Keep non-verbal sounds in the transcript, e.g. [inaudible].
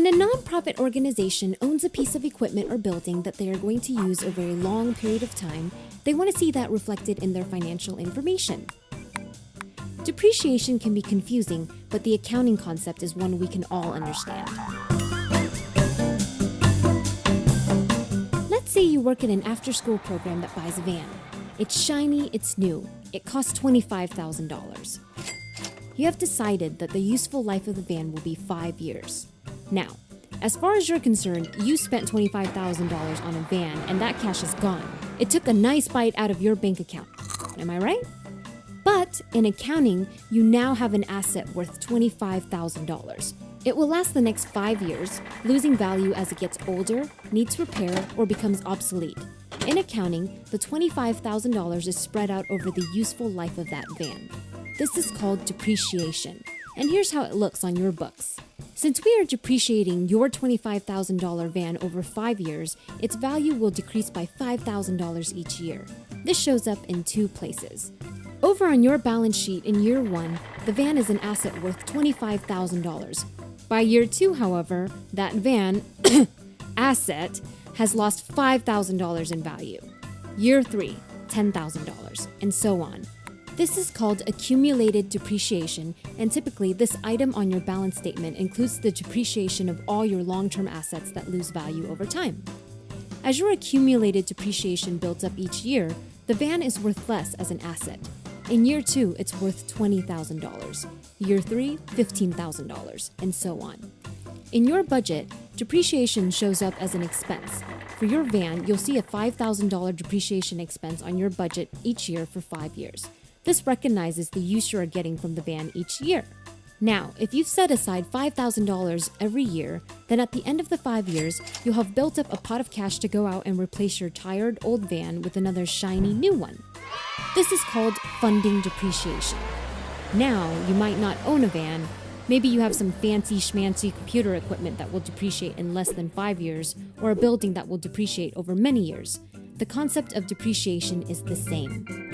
When a nonprofit organization owns a piece of equipment or building that they are going to use over a long period of time, they want to see that reflected in their financial information. Depreciation can be confusing, but the accounting concept is one we can all understand. Let's say you work in an after school program that buys a van. It's shiny, it's new, it costs $25,000. You have decided that the useful life of the van will be five years. Now, as far as you're concerned, you spent $25,000 on a van and that cash is gone. It took a nice bite out of your bank account. Am I right? But in accounting, you now have an asset worth $25,000. It will last the next five years, losing value as it gets older, needs repair, or becomes obsolete. In accounting, the $25,000 is spread out over the useful life of that van. This is called depreciation. And here's how it looks on your books. Since we are depreciating your $25,000 van over five years, its value will decrease by $5,000 each year. This shows up in two places. Over on your balance sheet in year one, the van is an asset worth $25,000. By year two, however, that van [coughs] asset has lost $5,000 in value. Year three, $10,000, and so on. This is called accumulated depreciation, and typically, this item on your balance statement includes the depreciation of all your long term assets that lose value over time. As your accumulated depreciation builds up each year, the van is worth less as an asset. In year two, it's worth $20,000. Year three, $15,000, and so on. In your budget, depreciation shows up as an expense. For your van, you'll see a $5,000 depreciation expense on your budget each year for five years. This recognizes the use you are getting from the van each year. Now, if you've set aside $5,000 every year, then at the end of the five years, you'll have built up a pot of cash to go out and replace your tired old van with another shiny new one. This is called funding depreciation. Now, you might not own a van. Maybe you have some fancy schmancy computer equipment that will depreciate in less than five years, or a building that will depreciate over many years. The concept of depreciation is the same.